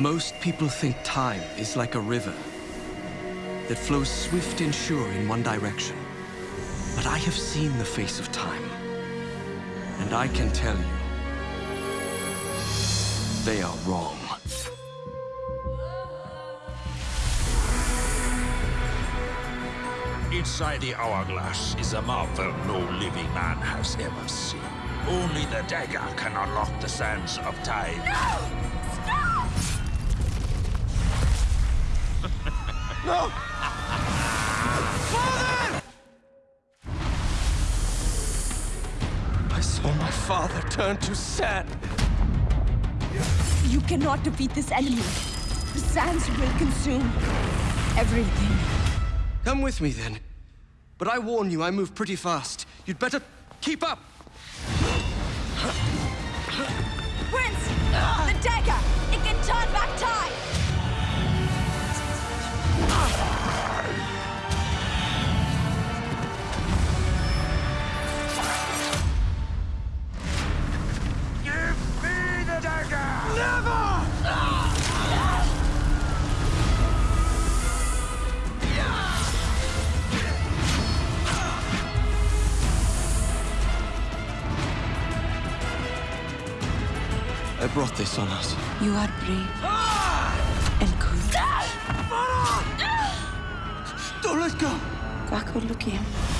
Most people think time is like a river that flows swift and sure in one direction. But I have seen the face of time, and I can tell you, they are wrong. Inside the hourglass is a marvel no living man has ever seen. Only the dagger can unlock the sands of time. No! No! Father! I saw my father turn to sand. You cannot defeat this enemy. The sands will consume everything. Come with me, then. But I warn you, I move pretty fast. You'd better keep up! I brought this on us. You are brave and good. Don't let go! Kakolookiyam.